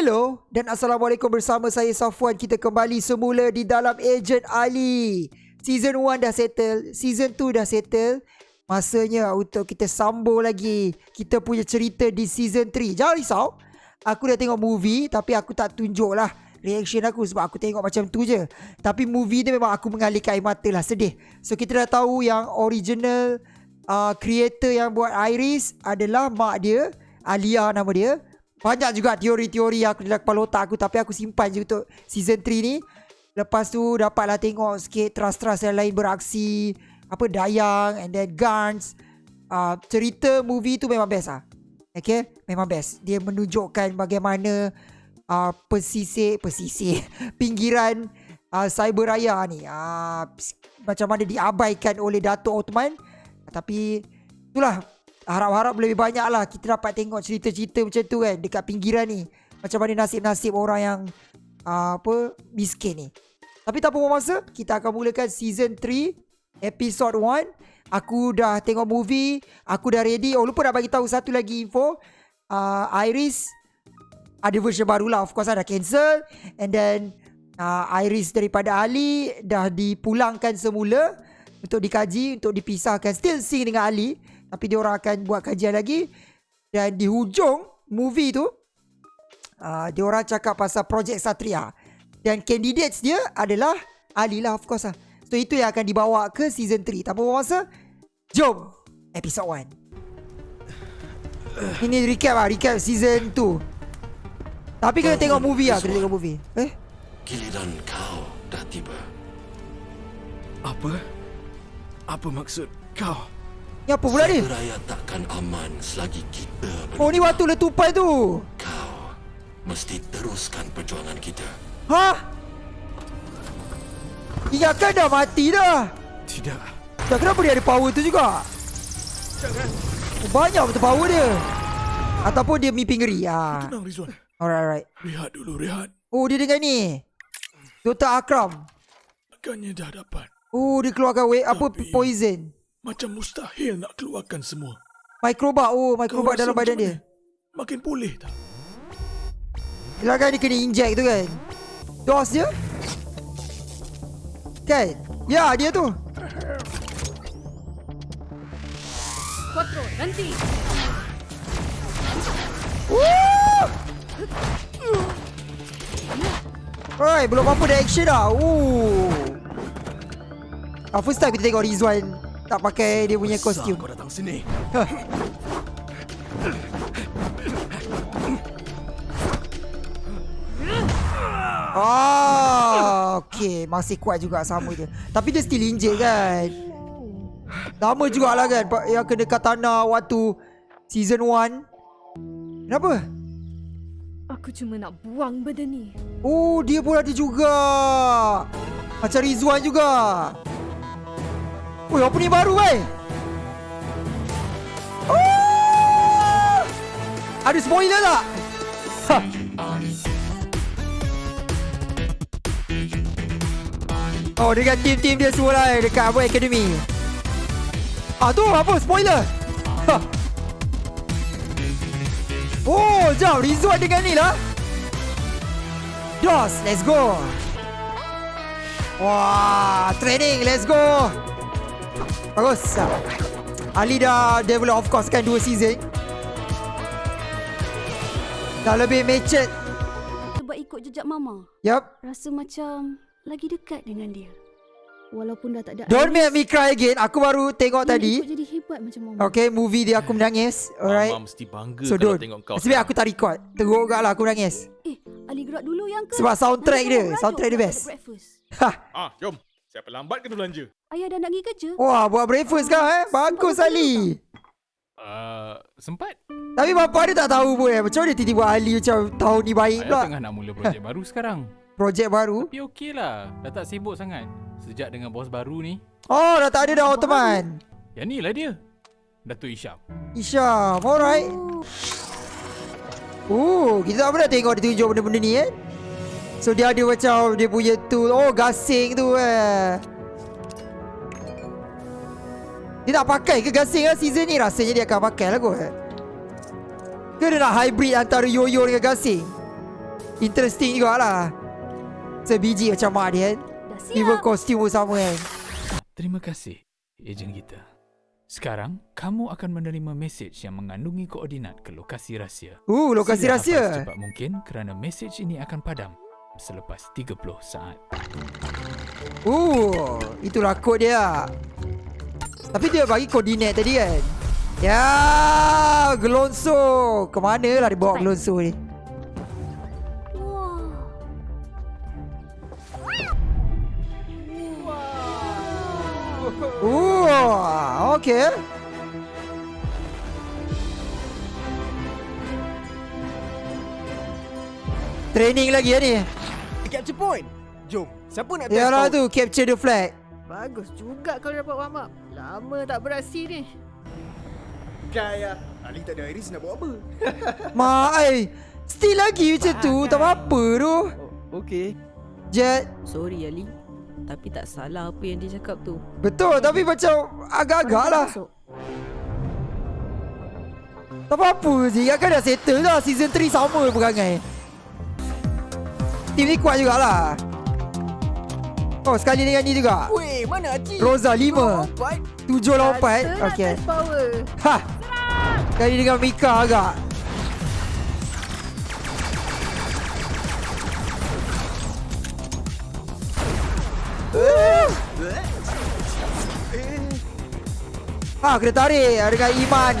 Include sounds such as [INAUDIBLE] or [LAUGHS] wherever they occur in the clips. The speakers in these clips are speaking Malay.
Hello dan Assalamualaikum bersama saya Safwan. Kita kembali semula di dalam Agent Ali. Season 1 dah settle Season 2 dah settle. Masanya untuk kita sambung lagi Kita punya cerita di season 3 Jangan risau. Aku dah tengok movie Tapi aku tak tunjuk lah Reaction aku sebab aku tengok macam tu je. Tapi movie ni memang aku mengalihkan air mata lah Sedih. So kita dah tahu yang original uh, Creator yang buat Iris Adalah mak dia Alia nama dia banyak juga teori-teori aku dalam kepala otak aku Tapi aku simpan je untuk season 3 ni. Lepas tu dapatlah tengok sikit trust-trust yang lain beraksi Apa Dayang and then Guns uh, Cerita movie tu memang best lah. Okay? Memang best. Dia menunjukkan bagaimana uh, Pesisir Pesisir [LAUGHS] Pinggiran uh, Cyber Raya ni. Uh, Macam mana diabaikan oleh Datuk Ottoman Tapi Itulah harap-harap lebih banyak lah kita dapat tengok cerita-cerita macam tu kan dekat pinggiran ni. Macam mana nasib-nasib orang yang uh, apa miskin ni. Tapi tak apa masa, kita akan mulakan season 3 episode 1. Aku dah tengok movie, aku dah ready. Oh lupa nak bagi tahu satu lagi info. Uh, Iris ada version baru lah. Of course ada cancel and then uh, Iris daripada Ali dah dipulangkan semula untuk dikaji, untuk dipisahkan. Still sing dengan Ali. Tapi dia orang akan buat kajian lagi. Dan di hujung movie tu uh, Dia orang cakap pasal Projek Satria. Dan candidates dia adalah Ali lah of course lah. So itu yang akan dibawa ke season 3 Tak apa masa Jom Episode 1 Ini recap lah Recap season 2 Tapi kena tengok movie lah Kena tengok movie. Eh? Giliran kau dah tiba. Apa? Apa maksud kau? Ni apa pula ni Raya takkan aman selagi kita Oh ni waktu letupan tu Kau mesti teruskan perjuangan kita. Hah Ingatkan dah mati dah Tidak. Dah kenapa dia ada power tu juga Jangan. Banyak betul power dia Ataupun dia mimpi ngeri ah. Tenang Rizwan. Alright alright Rehat dulu, rehat. Oh dia dengan ni Dr. Akram Agaknya dah dapat. Oh dia keluarkan way, apa Tapi- poison Macam mustahil nak keluarkan semua. Mikroba Oh mikroba dalam badan dia mana? Makin pulih tak? Yelah kan dia kena inject tu kan Dos dia Kan Ya dia tu Cuatro, nanti. Woo! Alright, belum apa dah action dah. Ooh. Ah, first time kita tengok Rizwan tak pakai dia punya kostum. Kau datang sini. Ah, okay. Masih kuat juga sama je. Tapi dia still injet kan. Lama jugalah kan yang kena katana waktu season 1. Kenapa? Aku cuma nak buang benda ni. Oh, dia pun ada juga. Macam Rizwan juga. Apa ni baru eh? Oh! Ada spoiler tak? Ha. Oh, dengan tim-tim dia semua lah eh, dekat apa Academy. Ah, tu apa? Spoiler. Ha. Oh, jom Rizwan dengan ni lah. Dos, let's go. Wah, training, let's go. Bagus. Ali dah develop of course kan dua season. Dah lebih matured. Sebab ikut jejak Mama. Yup. Rasa macam lagi dekat dengan dia. Walaupun dah tak ada Don't make me cry again. Aku baru tengok nak tadi. jadi hebat macam Mama. Okay, movie dia aku menangis. Alright. Mama mesti bangga So kalau don't. tengok kau. Sebab aku tak record. Teruk gak lah aku menangis. Eh, Ali gerak dulu yang ke? Sebab soundtrack Nanti dia, soundtrack dia best. Ha. Ah, jom. Siapa lambat kena belanja. Ayah dah nak pergi kerja. Wah, buat breakfast kau eh. Bagus Ali. Uh, sempat. Tapi bapak dia tak tahu pun eh. Macam mana tiba-tiba Ali macam tahun ni baik pula. tengah nak mula projek baru sekarang. [LAUGHS] Projek baru. Tapi okey lah. Dah tak sibuk sangat. Sejak dengan bos baru ni. Oh, dah tak ada dah Ottoman. Yang ni lah dia. Datuk Isyam. Isyam, alright. Oh, Oh, kita tak pernah tengok dia tunjuk benda-benda ni eh. So dia ada macam dia punya tool. Oh, gasing tu eh. Dia nak pakai ke gasing lah season ni? Rasanya dia akan pakai lah kot. Ke dia nak hybrid antara yo-yo dengan gasing? Interesting jugalah. Sebiji macam mak dia kan. Even kostum pun sama kan. Terima kasih, ejen kita. Sekarang, kamu akan menerima mesej yang mengandungi koordinat ke lokasi rahsia. Uh, lokasi Sila rahsia. secepat mungkin kerana mesej ini akan padam selepas 30 saat. Uh, itulah kod dia. Tapi dia bagi koordinat tadi kan. Ya, Gelonso. Kemana lah dia bawa Cepat. Gelonso ni? Wah. Uh, okay. Training lagi ya ni. Capture point. Jom. Siapa nak Yalah tu capture the flag. Bagus juga kau dapat warm up. Lama tak beraksi ni. Kaya. Ali tak ada Iris nak buat apa? [LAUGHS] Mak ai. Still lagi macam tu. Tak apa-apa tu. Oh, Okey. Jet. Sorry Ali. Tapi tak salah apa yang dia cakap tu. Betul tapi macam agak-agak lah. Masuk. Tak apa-apa je. Kan dah settle dah. Season 3 sama perangai. Team ni kuat jugalah. Oh sekali dengan ni juga. Weh, mana Haji? Rosa 5. Lompat. 7 lompat. Kata nak Okay. test power. Ha. Sekali dengan Mika agak. Ah, kena tarik dengan Iman.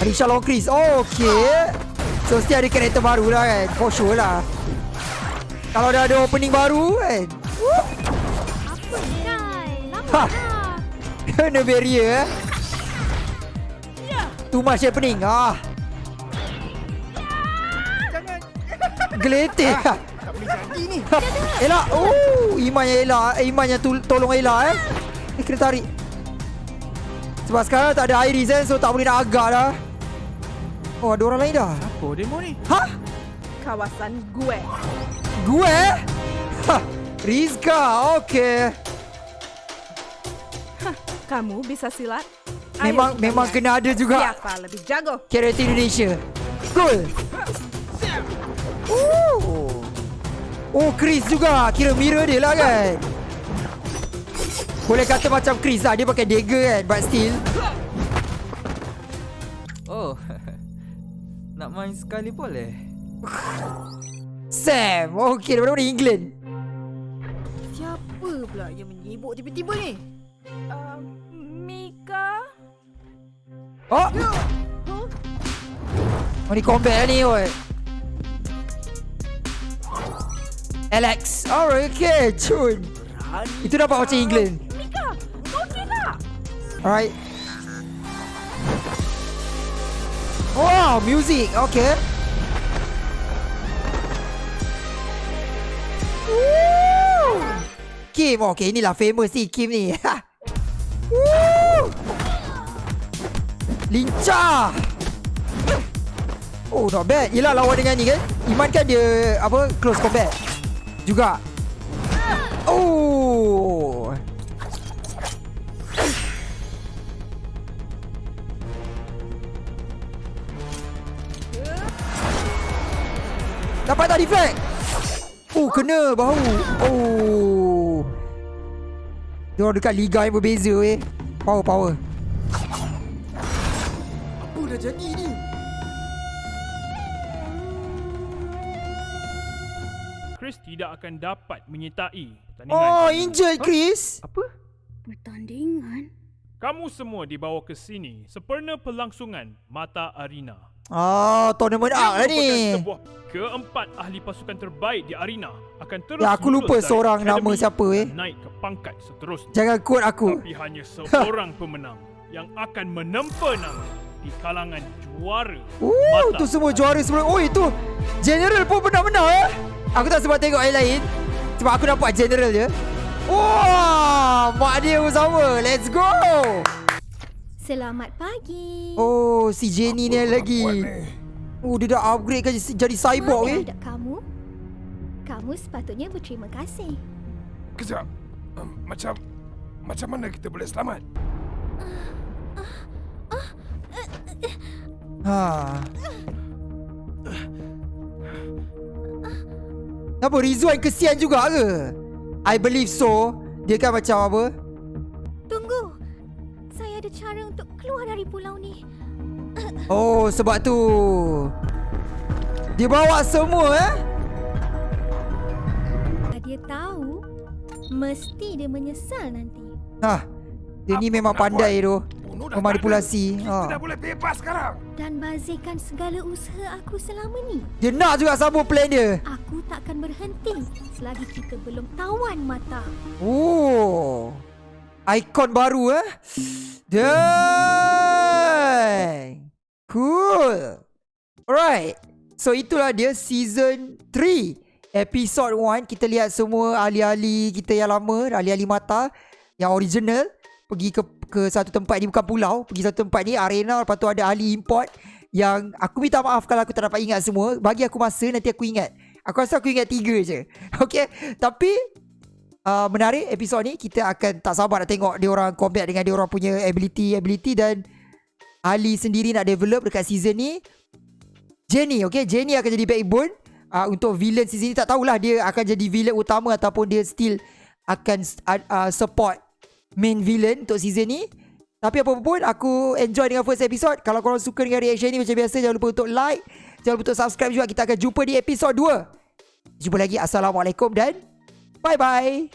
Arisha Long Chris. Oh, okay. So, mesti ada karakter baru lah kan. For sure lah. Kalau dah ada opening baru kan. Apa ni Ha. dah. Kena barrier eh. Too much happening. Ah. Geletek. Tak boleh jadi ni. Ha, Ella. Oh, Iman yang Ella. Eh, Iman yang tolong Ella eh. Eh, kena tarik. Sebab sekarang tak ada Iris kan. So, tak boleh nak agak dah. Oh, ada orang lain dah. Apa demo ni? Ha? Kawasan gue. Gue? Ha. Rizka. Okay. Kamu bisa silat? Memang Ayo memang kena ada juga. Siapa lebih jago? Karakter Indonesia. Cool. Oh. Oh, Chris juga. Kira mirror dia lah kan. Boleh kata macam Chris lah. Dia pakai dagger kan. But still. Oh, [LAUGHS] nak main sekali boleh? [LAUGHS] Sam. Okay, daripada mana England? Siapa pula yang menyibuk tiba-tiba ni? Uh, Mika? Oh. Oh, ni combat lah ni. Oi. Alex. Alright, okay. Cun. Itu dapat macam England. Mika, kau okey tak? Alright. Wow, music. Okay. Woo! Kim. Okay, inilah famous ni Kim ni. Woo! Lincah. Oh, not bad. Yelah lawan dengan ni kan. Iman kan dia apa close combat. Juga. Dapat tak deflect? Oh, kena bahu. Oh. Dia orang dekat liga yang berbeza eh. Power, power. Apa dah jadi ni? Chris tidak akan dapat menyertai pertandingan. Oh, injured Chris. Pertandingan? Kamu semua dibawa ke sini sempurna pelangsungan Mata Arena. Ah, tournament arc lah ni. Sebuah keempat ahli pasukan terbaik di arena akan terus Ya, aku lupa seorang nama siapa, eh. Naik ke pangkat seterusnya. Jangan quote aku. Tapi hanya seorang pemenang yang akan menempa nama di kalangan juara. Oh, tu semua juara sebelum. Oh, itu general pun pernah menang eh. Aku tak sempat tengok yang lain. Sebab aku nampak general je. Wah, mak dia pun sama. Let's go. Selamat pagi. Oh, si Jenny ni lagi. Oh, dia dah upgrade kan jadi- cyborg eh. ada kamu? Kamu sepatutnya berterima kasih. Kejap. Um, macam... Macam mana kita boleh selamat? Ha. Kenapa Rizwan kesian juga ke? I believe so. Dia kan macam apa? Saya ada cara untuk keluar dari pulau ni. Oh, sebab tu. Dia bawa semua eh? Dia tahu, mesti dia menyesal nanti. Ha. Dia ni memang pandai tu. Memanipulasi. Ha. boleh bebas sekarang. Dan bazirkan segala usaha aku selama ni. Dia nak juga sambung plan dia. Aku takkan berhenti selagi kita belum tawan mata. Oh. Ikon baru eh. Dang. Cool. Alright. So itulah dia season 3. Episode 1 kita lihat semua ahli-ahli kita yang lama, ahli-ahli mata yang original pergi ke ke satu tempat ni bukan pulau, pergi satu tempat ni arena lepas tu ada ahli import yang aku minta maaf kalau aku tak dapat ingat semua. Bagi aku masa nanti aku ingat. Aku rasa aku ingat tiga je. [LAUGHS] Okay. Tapi uh, menarik episod ni kita akan tak sabar nak tengok dia orang combat dengan dia orang punya ability ability dan Ali sendiri nak develop dekat season ni. Jenny okay? Jenny akan jadi backbone. Uh, untuk villain season ni tak tahulah dia akan jadi villain utama ataupun dia still akan uh, support main villain untuk season ni. Tapi apa pun aku enjoy dengan first episode. Kalau korang suka dengan reaction ni macam biasa jangan lupa untuk like jangan lupa untuk subscribe juga. Kita akan jumpa di episode 2 jumpa lagi. Assalamualaikum dan bye bye